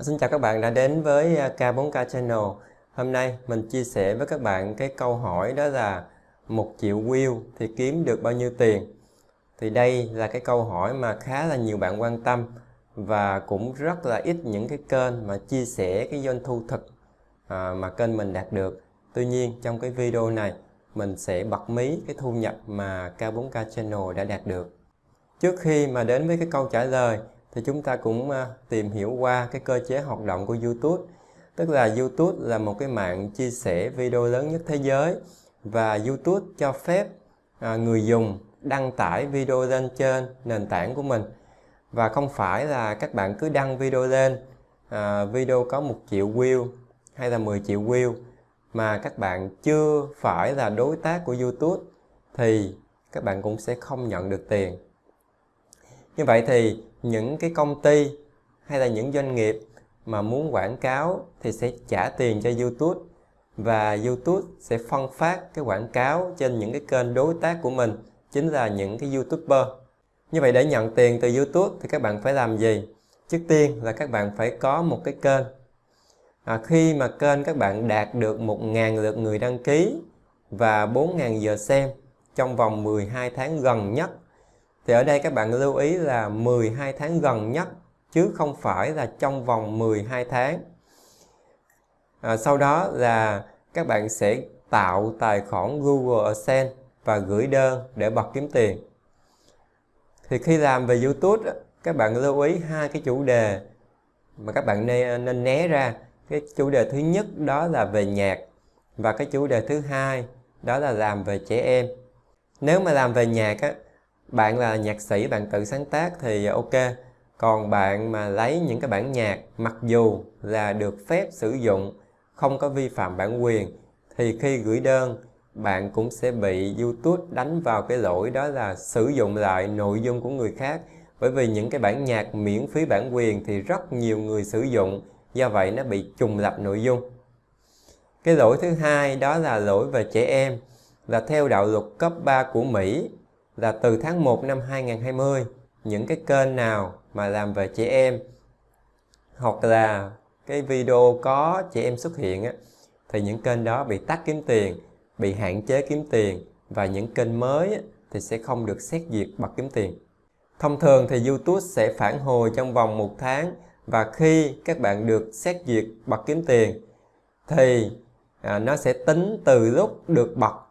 Xin chào các bạn đã đến với à, K4K Channel. Hôm nay mình chia sẻ với các bạn cái câu hỏi đó là một triệu view thì kiếm được bao nhiêu tiền? Thì đây là cái câu hỏi mà khá là nhiều bạn quan tâm Và cũng rất là ít những cái kênh mà chia sẻ cái doanh thu thực à, mà kênh mình đạt được. Tuy nhiên trong cái video này, mình sẽ bật mí cái thu nhập mà K4K Channel đã đạt được. Trước khi mà đến với cái câu trả lời thì chúng ta cũng à, tìm hiểu qua cái cơ chế hoạt động của YouTube. Tức là YouTube là một cái mạng chia sẻ video lớn nhất thế giới và YouTube cho phép à, người dùng đăng tải video lên trên nền tảng của mình và không phải là các bạn cứ đăng video lên à, video có một triệu view hay là 10 triệu view mà các bạn chưa phải là đối tác của YouTube thì các bạn cũng sẽ không nhận được tiền như vậy thì những cái công ty hay là những doanh nghiệp mà muốn quảng cáo thì sẽ trả tiền cho YouTube và YouTube sẽ phân phát cái quảng cáo trên những cái kênh đối tác của mình chính là những cái YouTuber. Như vậy để nhận tiền từ YouTube thì các bạn phải làm gì? Trước tiên là các bạn phải có một cái kênh. À, khi mà kênh các bạn đạt được 1.000 lượt người đăng ký và 4.000 giờ xem trong vòng 12 tháng gần nhất thì ở đây các bạn lưu ý là 12 tháng gần nhất chứ không phải là trong vòng 12 tháng. À, sau đó là các bạn sẽ tạo tài khoản Google AdSense và gửi đơn để bật kiếm tiền. Thì khi làm về YouTube các bạn lưu ý hai cái chủ đề mà các bạn nên, nên né ra. Cái chủ đề thứ nhất đó là về nhạc và cái chủ đề thứ hai đó là làm về trẻ em. Nếu mà làm về nhạc á, bạn là nhạc sĩ, bạn tự sáng tác thì ok. Còn bạn mà lấy những cái bản nhạc, mặc dù là được phép sử dụng, không có vi phạm bản quyền, thì khi gửi đơn, bạn cũng sẽ bị YouTube đánh vào cái lỗi đó là sử dụng lại nội dung của người khác. Bởi vì những cái bản nhạc miễn phí bản quyền thì rất nhiều người sử dụng, do vậy nó bị trùng lập nội dung. Cái lỗi thứ hai đó là lỗi về trẻ em, là theo đạo luật cấp 3 của Mỹ là từ tháng 1 năm 2020 những cái kênh nào mà làm về trẻ em hoặc là cái video có trẻ em xuất hiện á, thì những kênh đó bị tắt kiếm tiền, bị hạn chế kiếm tiền và những kênh mới á, thì sẽ không được xét duyệt bật kiếm tiền. Thông thường thì YouTube sẽ phản hồi trong vòng một tháng và khi các bạn được xét duyệt bật kiếm tiền thì à, nó sẽ tính từ lúc được bật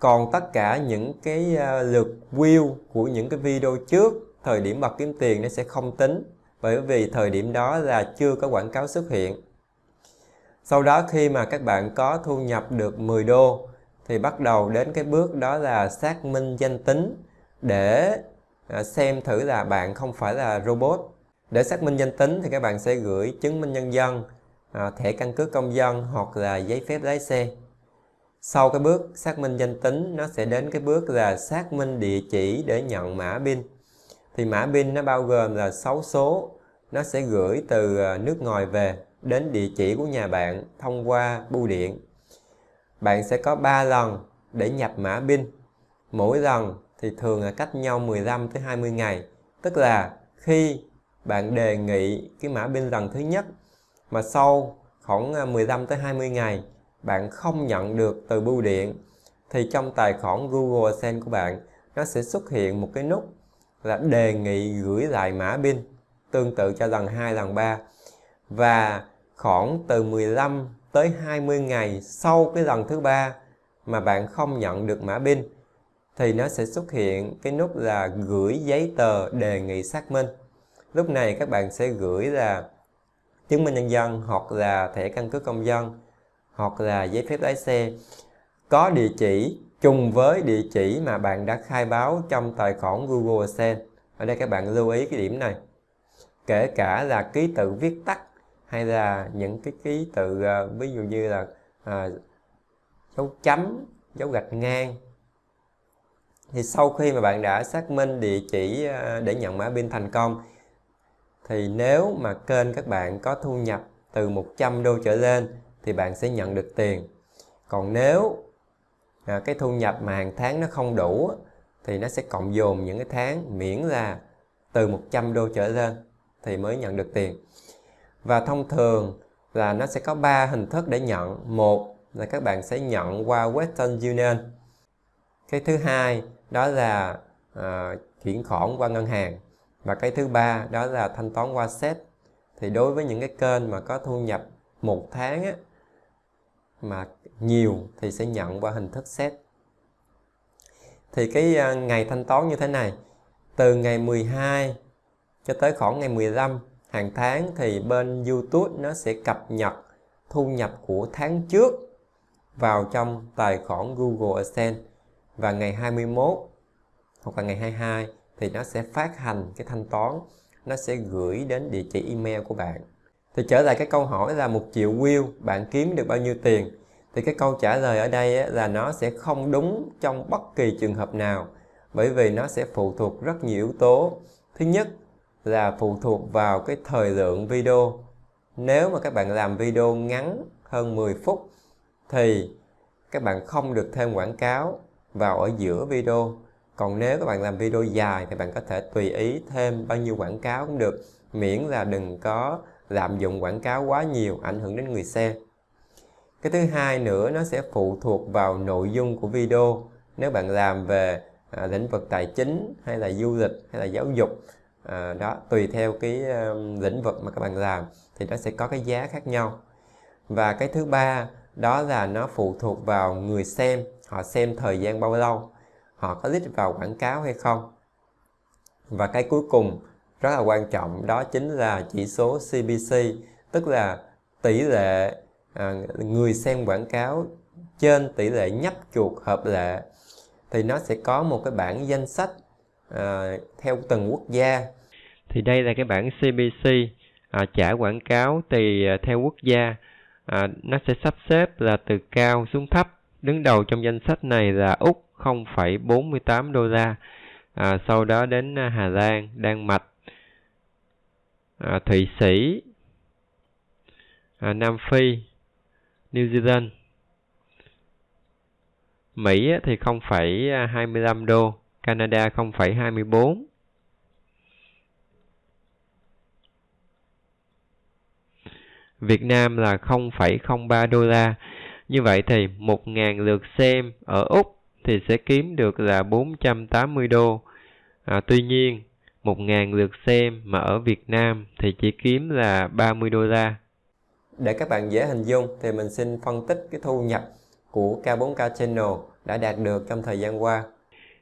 còn tất cả những cái ờ, lượt view của những cái video trước, thời điểm bật kiếm tiền nó sẽ không tính. Bởi vì thời điểm đó là chưa có quảng cáo xuất hiện. Sau đó khi mà các bạn có thu nhập được 10 đô, thì bắt đầu đến cái bước đó là xác minh danh tính để ờ, xem thử là bạn không phải là robot. Để xác minh danh tính thì các bạn sẽ gửi chứng minh nhân dân ờ, thẻ căn cước công dân hoặc là giấy phép lái xe sau cái bước xác minh danh tính nó sẽ đến cái bước là xác minh địa chỉ để nhận mã pin. Thì mã pin nó bao gồm là 6 số, nó sẽ gửi từ à, nước ngoài về đến địa chỉ của nhà bạn thông qua bưu điện. Bạn sẽ có 3 lần để nhập mã pin. Mỗi lần thì thường là cách nhau 15 tới 20 ngày. Tức là khi bạn đề nghị cái mã pin lần thứ nhất mà sau khoảng à, 15 tới 20 ngày bạn không nhận được từ bưu điện, thì trong tài khoản Google AdSense của bạn, nó sẽ xuất hiện một cái nút là đề nghị gửi lại mã pin, tương tự cho lần 2 lần 3 và khoảng từ 15 tới 20 ngày sau cái lần thứ ba mà bạn không nhận được mã pin, thì nó sẽ xuất hiện cái nút là gửi giấy tờ đề nghị xác minh. Lúc này các bạn sẽ gửi là chứng minh nhân dân hoặc là thẻ căn cước công dân hoặc là giấy phép lái xe có địa chỉ chung với địa chỉ mà bạn đã khai báo trong tài khoản Google AdSense. Ở đây các bạn lưu ý cái điểm này. Kể cả là ký tự viết tắt hay là những cái ký tự uh, ví dụ như là uh, dấu chấm, dấu gạch ngang. Thì sau khi mà bạn đã xác minh địa chỉ uh, để nhận mã pin thành công thì nếu mà kênh các bạn có thu nhập từ 100 đô trở lên thì bạn sẽ nhận được tiền. Còn nếu à, cái thu nhập mà hàng tháng nó không đủ thì nó sẽ cộng dồn những cái tháng miễn là từ 100 đô trở lên thì mới nhận được tiền. Và thông thường là nó sẽ có ba hình thức để nhận. Một là các bạn sẽ nhận qua Western Union. Cái thứ hai đó là à, chuyển khoản qua ngân hàng. Và cái thứ ba đó là thanh toán qua set thì đối với những cái kênh mà có thu nhập một tháng á, mà nhiều thì sẽ nhận qua hình thức set thì cái à, ngày thanh toán như thế này, từ ngày 12 cho tới khoảng ngày 15 hàng tháng thì bên YouTube nó sẽ cập nhật thu nhập của tháng trước vào trong tài khoản Google AdSense và ngày 21 hoặc là ngày 22 thì nó sẽ phát hành cái thanh toán, nó sẽ gửi đến địa chỉ email của bạn thì trở lại cái câu hỏi là một triệu view, bạn kiếm được bao nhiêu tiền? Thì cái câu trả lời ở đây là nó sẽ không đúng trong bất kỳ trường hợp nào, bởi vì nó sẽ phụ thuộc rất nhiều yếu tố. Thứ nhất là phụ thuộc vào cái thời lượng video. Nếu mà các bạn làm video ngắn hơn 10 phút thì các bạn không được thêm quảng cáo vào ở giữa video. Còn nếu các bạn làm video dài thì bạn có thể tùy ý thêm bao nhiêu quảng cáo cũng được, miễn là đừng có lạm dụng quảng cáo quá nhiều ảnh hưởng đến người xem. Cái thứ hai nữa nó sẽ phụ thuộc vào nội dung của video. Nếu bạn làm về à, lĩnh vực tài chính hay là du lịch hay là giáo dục à, đó tùy theo cái um, lĩnh vực mà các bạn làm thì nó sẽ có cái giá khác nhau. Và cái thứ ba đó là nó phụ thuộc vào người xem họ xem thời gian bao lâu họ có click vào quảng cáo hay không. Và cái cuối cùng rất là quan trọng. Đó chính là chỉ số CPC tức là tỷ lệ à, người xem quảng cáo trên tỷ lệ nhấp chuột hợp lệ. Thì nó sẽ có một cái bảng danh sách à, theo từng quốc gia. Thì đây là cái bảng CPC à, trả quảng cáo tùy à, theo quốc gia. À, nó sẽ sắp xếp là từ cao xuống thấp. Đứng đầu trong danh sách này là Úc 0,48 đô la. À, sau đó đến à, Hà Lan Đan Mạch à, Thụy Sĩ à, Nam Phi New Zealand Mỹ thì 0,25 à, đô Canada 0,24 Việt Nam là 0,03 đô la. Như vậy thì 1.000 lượt xem ở Úc thì sẽ kiếm được là 480 đô. À, tuy nhiên, 1.000 lượt xem mà ở Việt Nam thì chỉ kiếm là 30 đô la. Để các bạn dễ hình dung thì mình xin phân tích cái thu nhập của K4K Channel đã đạt được trong thời gian qua.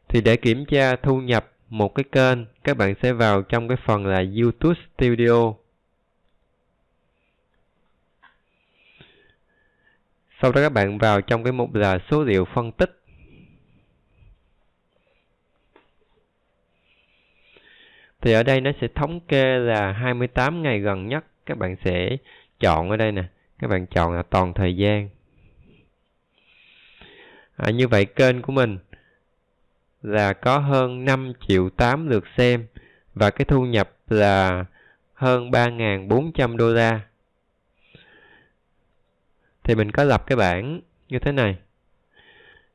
Thì để kiểm tra thu nhập một cái kênh, các bạn sẽ vào trong cái phần là YouTube Studio Sau đó các bạn vào trong cái mục là số liệu phân tích. Thì ở đây nó sẽ thống kê là 28 ngày gần nhất. Các bạn sẽ chọn ở đây nè. Các bạn chọn là toàn thời gian. À, như vậy kênh của mình là có hơn 5 triệu 8 lượt xem và cái thu nhập là hơn 3.400 đô la thì mình có lập cái bảng như thế này.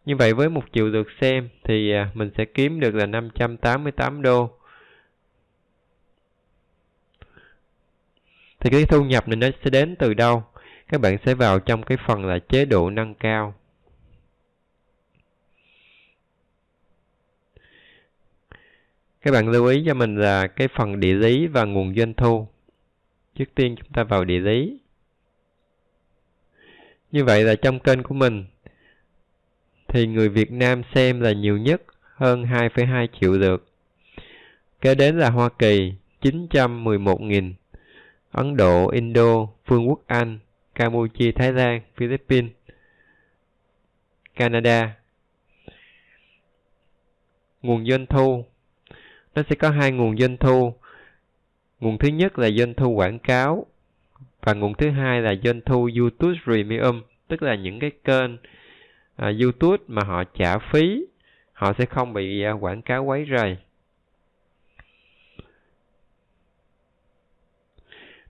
Như vậy với một triệu lượt xem thì à, mình sẽ kiếm được là 588 đô. Thì cái thu nhập này nó sẽ đến từ đâu? Các bạn sẽ vào trong cái phần là chế độ nâng cao. Các bạn lưu ý cho mình là cái phần địa lý và nguồn doanh thu. Trước tiên chúng ta vào địa lý. Như vậy là trong kênh của mình thì người Việt Nam xem là nhiều nhất hơn 2,2 triệu lượt. Kế đến là Hoa Kỳ 911.000, Ấn Độ, Indo, Vương quốc Anh, Campuchia, Thái Lan, Philippines, Canada. Nguồn doanh thu Nó sẽ có hai nguồn doanh thu. Nguồn thứ nhất là doanh thu quảng cáo và nguồn thứ hai là doanh thu YouTube Premium, tức là những cái kênh à, YouTube mà họ trả phí, họ sẽ không bị à, quảng cáo quấy rầy.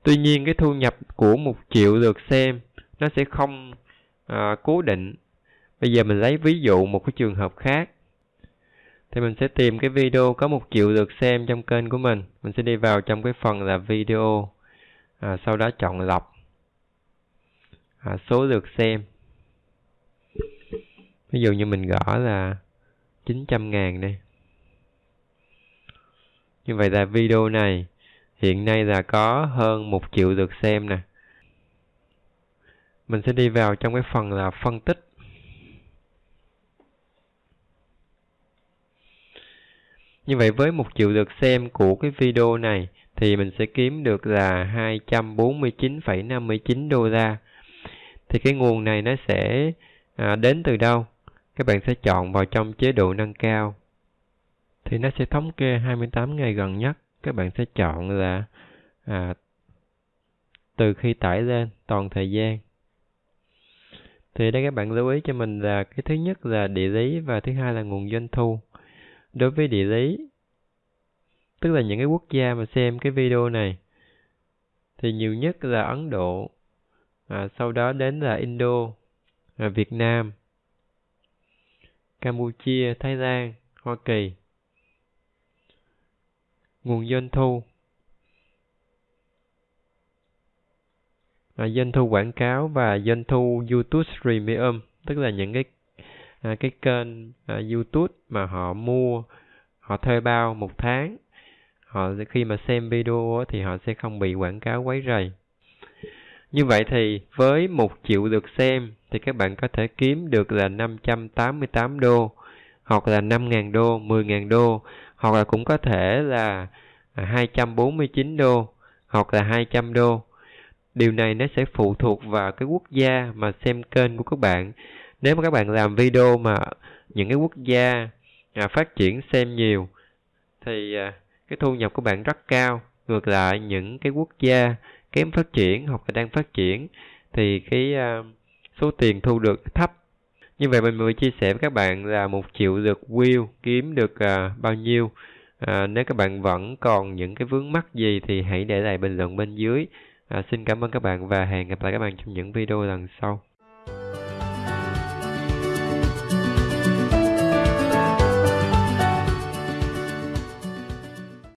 Tuy nhiên cái thu nhập của một triệu lượt xem nó sẽ không à, cố định. Bây giờ mình lấy ví dụ một cái trường hợp khác. Thì mình sẽ tìm cái video có một triệu lượt xem trong kênh của mình. Mình sẽ đi vào trong cái phần là video à, sau đó chọn lọc à, số lượt xem ví dụ như mình gõ là 900 ngàn đây như vậy là video này hiện nay là có hơn một triệu lượt xem nè mình sẽ đi vào trong cái phần là phân tích Như vậy với một triệu lượt xem của cái video này thì mình sẽ kiếm được là 249,59 đô la. Thì cái nguồn này nó sẽ à, đến từ đâu? Các bạn sẽ chọn vào trong chế độ nâng cao. Thì nó sẽ thống kê 28 ngày gần nhất. Các bạn sẽ chọn là à, từ khi tải lên toàn thời gian. Thì đây các bạn lưu ý cho mình là cái thứ nhất là địa lý và thứ hai là nguồn doanh thu đối với địa lý tức là những cái quốc gia mà xem cái video này thì nhiều nhất là Ấn Độ à, sau đó đến là Indo à, Việt Nam Campuchia Thái Lan Hoa Kỳ nguồn doanh thu. À, doanh thu quảng cáo và doanh thu YouTube Premium tức là những cái à, cái kênh à, YouTube mà họ mua họ thuê bao một tháng. Họ khi mà xem video thì họ sẽ không bị quảng cáo quấy rầy. Như vậy thì với một triệu lượt xem thì các bạn có thể kiếm được là 588 đô hoặc là 5.000 đô, 10.000 đô hoặc là cũng có thể là à, 249 đô hoặc là 200 đô. Điều này nó sẽ phụ thuộc vào cái quốc gia mà xem kênh của các bạn nếu mà các bạn làm video mà những cái quốc gia à, phát triển xem nhiều thì à, cái thu nhập của bạn rất cao ngược lại những cái quốc gia kém phát triển hoặc là đang phát triển thì cái à, số tiền thu được thấp như vậy mình mới chia sẻ với các bạn là một triệu lượt view kiếm được à, bao nhiêu. À, nếu các bạn vẫn còn những cái vướng mắc gì thì hãy để lại bình luận bên dưới. À, xin cảm ơn các bạn và hẹn gặp lại các bạn trong những video lần sau.